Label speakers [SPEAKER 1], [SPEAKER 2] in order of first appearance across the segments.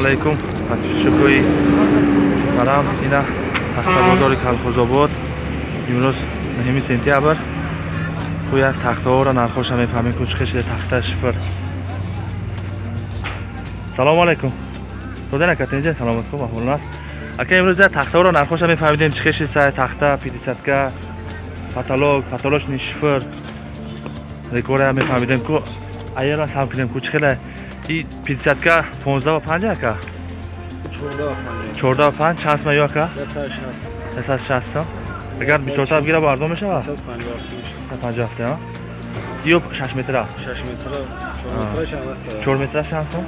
[SPEAKER 1] алайкум подписчикои муҳтарам ина тахтабозори калхозобод. Имрӯз 9 сентябр. Як тахтаҳоро нархоша мефаҳмем ку чӣ қишиде тахта шифр. Салому алайкум доден ака тинҷа саломат хуб аҳволон аст. Ака имрӯз як тахтаҳоро нархоша мефаҳмидем. Чӣ қиши сай тахта пидесятка патолог патолочни шифр рекоря мефаҳмидем. Ку аера сам кидем ку чӣ хеле и пятидесятка понздаҳ ва панҷ ака чордаҳ ва панҷ чанд сма ё ака сесад шаст сом агар бисёртар бигира бардом мешава? панҷоҳ ҳафта ё? Шаш метра? Чор метра чанд сом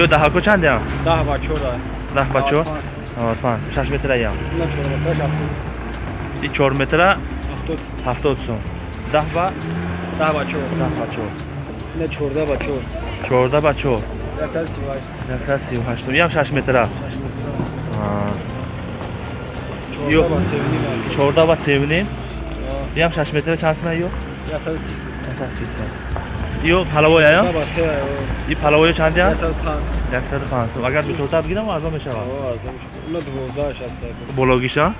[SPEAKER 1] ё? Даҳако чандям даҳ. Ба чор? Панҷ. Шаш метраям и чор метра ҳафтод. Сом даҳ ба
[SPEAKER 2] ده با چور
[SPEAKER 1] ده با چور
[SPEAKER 2] نه چورده با چور
[SPEAKER 1] چورده با چور
[SPEAKER 2] یکصد سی و هشت
[SPEAKER 1] یکصد سی و هشت یم شش متره
[SPEAKER 2] چورده با سیونیم
[SPEAKER 1] چورده با سیونیم یم شش متره چند سمه یو
[SPEAKER 2] یکصد سی
[SPEAKER 1] یکصد سی یو پلوای یا
[SPEAKER 2] چورده با سه
[SPEAKER 1] این پلوای چند یم
[SPEAKER 2] یکصد پنج
[SPEAKER 1] یکصد پنج اگر بسیارتر بگیرم ارزان میشه
[SPEAKER 2] آه اونو دوازده شد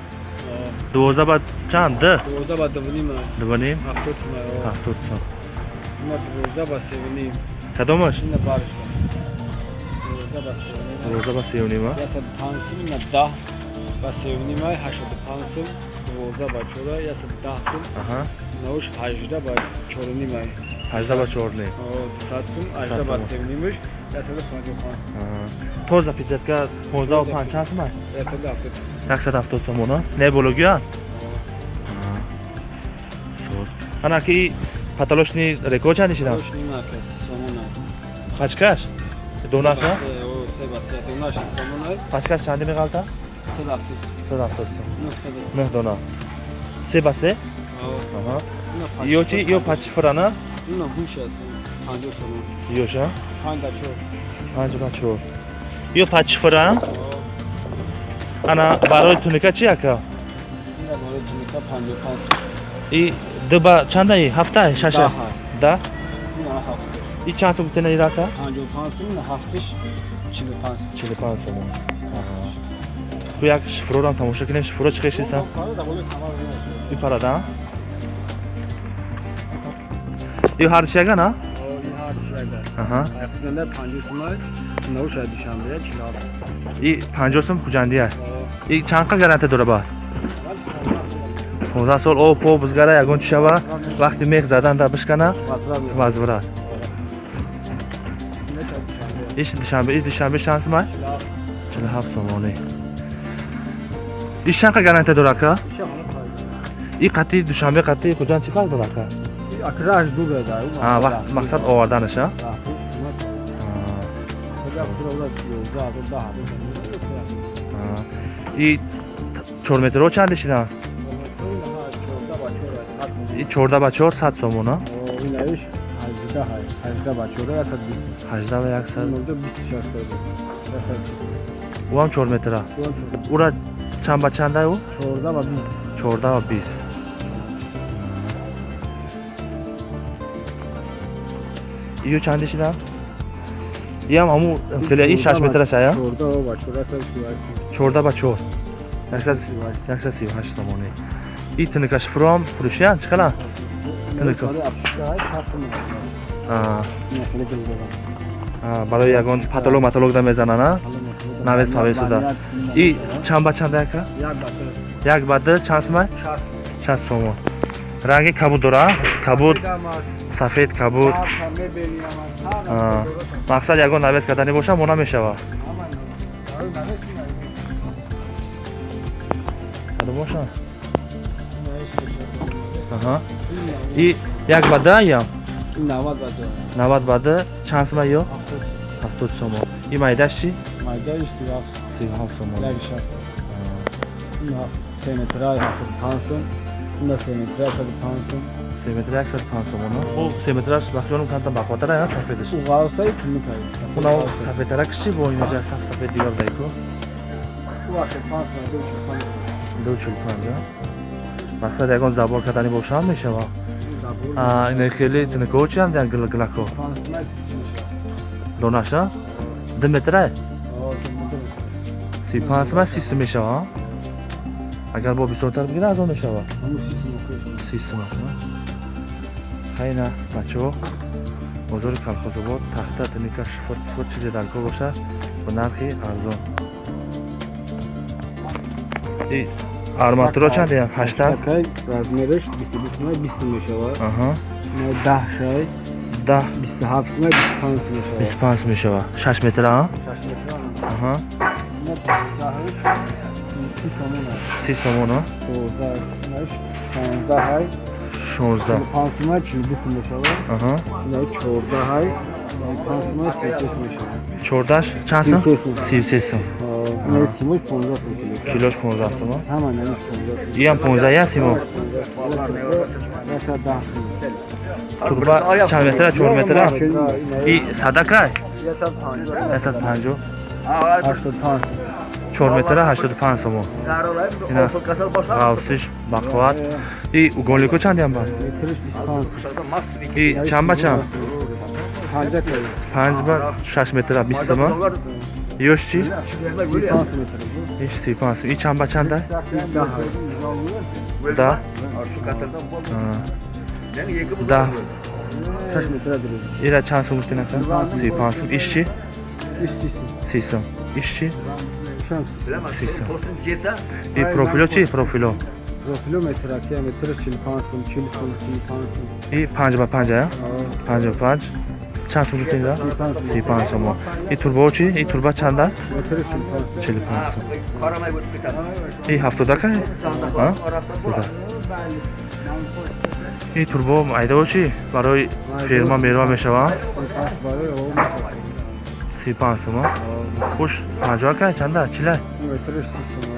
[SPEAKER 1] дувозда ба чанд д дувозда
[SPEAKER 2] ба дувним дувним
[SPEAKER 1] ҳафтод сум ҳафтод
[SPEAKER 2] сум ина
[SPEAKER 1] дувозда ба
[SPEAKER 2] севним кадомаш ина барш
[SPEAKER 1] дувозда
[SPEAKER 2] ба севним ясад панҷ сум
[SPEAKER 1] ина даҳ ба севним ҳаштоду
[SPEAKER 2] панҷ сум дувозда ба чора ясад даҳ сум науш ҳажда ба чоруним ажда ба чорли ажда
[SPEAKER 1] ба
[SPEAKER 2] севнимуш тоза пиҷатка понздаҳу панҷ
[SPEAKER 1] чанд сума яксад ҳафтод.
[SPEAKER 2] сомона не бологиа анаки паталошни реко чанд нишидам хачкаш?
[SPEAKER 1] Донаша хачкаш чанди меғалта сад ҳафтод неҳ
[SPEAKER 2] дона се
[SPEAKER 1] ба се? Ё чи ё пачфурана ана ки паталошни рекорд чанд шидан пачкаш донаша пачкаш чанди меқалта 170 сом 9 дона се ба се ё чи ё пачфурана ёша 5 ба 4 ё пачфуран ана барои туника чи ака и ду ба чандаи? Ҳафта шаша? Да и чанд сум гуфтена ира ака чилу панҷ сум ку як шифрорам тамошо кунем шифро чӣ қишиса ипарадан ё ҳарчи ягана и панҷоҳ сум хуҷандӣ аст и чанд қал гарантия дора баъд 15 сол об по бузгара ягон чӣ шава вақти мех задан да бишкана вазвурад иш душанбе иш душанбе чанд сумай 47 сомонӣ иш чанд қал гарантия дора ка и қатъи душанбе қатъи хуҷанд чӣ фарқ дора Ка мақсад оварданаша и чорметро чанд шидан и чорда ба чор сад сомона ҳажда ва яксад уам чор метра ура чанд ба чанда ӯ чорда ва бист ию чанди шидан иам ҳамун филе и шаш метраш ая? Чорда ба чор. Яксад сию ҳашт сомонӣ и тинкашфуром фурӯшиян чӣ хела? Барои ягон патолог матологда мезанана навес павесуда и чанд ба чанда яка? Як ба ду чанд сумай шаст. Сомон. Ранги кабуд дора? Кабуд сафед кабуд. Мақсад ягон навес кардани боша мона мешава. Боша и як ба да ям? Навад ба ду чанд сумай ё? Ҳафтод сомон. И майдаш чи сиҳафт сомон. Се метра яксад панҷ سیمتر 150 مونه او سیمترش بخیانم کنتم بخاطر نه سفیدش او غالفه ای کنی کاری اونا سفید ترکش چی با این جا سف سفید دیگر دایکو دو چل پنجا مقصد یکان زبار کردنی باشه هم
[SPEAKER 2] میشه با این
[SPEAKER 1] خیلی تنکو چی هم دیگر گل گلکو دوناشا دمتره سی پانس من
[SPEAKER 2] سیست میشه با اگر
[SPEAKER 1] با بیستونتر بگیره از آن میشه با سیست میشه хайна бачаҳо бозори калхозобод тахта тиника шифр пифр чизе дар кор бошад ба нархи арзон арматуро чанд ям
[SPEAKER 2] размериш 22 май 20 мешавад. 10 шай
[SPEAKER 1] даҳ
[SPEAKER 2] 27 май 25 мешавад.
[SPEAKER 1] бисту панҷ мешава шаш метр а
[SPEAKER 2] 6 метр.
[SPEAKER 1] аҳа
[SPEAKER 2] Ина 10 30 сомон аст.
[SPEAKER 1] си сомон а
[SPEAKER 2] 12 Çorza. Şimdi pansuman çilgisi
[SPEAKER 1] mesela. Aha. Ne
[SPEAKER 2] çorda hay.
[SPEAKER 1] Pansuman sivsesi mesela.
[SPEAKER 2] Çordaş çansın? Sivsesi. Sivsesi. Ne simuş
[SPEAKER 1] ponza sivsesi. Kiloş ponzası
[SPEAKER 2] mı? Hemen ne ponza.
[SPEAKER 1] Yiyen ponza ya simu.
[SPEAKER 2] Mesela daha. Turba
[SPEAKER 1] çar metre çor metre. İ
[SPEAKER 2] sadak
[SPEAKER 1] ray. Esat panjo. Esat
[SPEAKER 2] panjo. Aşkın
[SPEAKER 1] tansı. 4 80 5 сомон ғавсиш бақват и голико чандям ба и чанд ба чанд панҷ ба шаш метра бист сомон ёш чи си панҷ и чанд ба чанда да да ира чанд сум тинака си панҷ сум иш
[SPEAKER 2] чи
[SPEAKER 1] си сум иш чи и профило чӣ профило
[SPEAKER 2] Профило метр акия метр 45 сум, 40 сум, 35 сум.
[SPEAKER 1] и панҷ ба панҷ ба панҷ чанд сум
[SPEAKER 2] 35 сум.
[SPEAKER 1] си панҷ сомон и турбо чӣ и турба чанда
[SPEAKER 2] Метр 45 сум.
[SPEAKER 1] чилу панҷ сум и ҳафтодака буда и турбо айдаво чӣ барои фирма мерва мешава
[SPEAKER 2] 35 барои ово метр.
[SPEAKER 1] си панҷ сума
[SPEAKER 2] آه،
[SPEAKER 1] хуш панҷоака чанда? Чилай?
[SPEAKER 2] Метр 30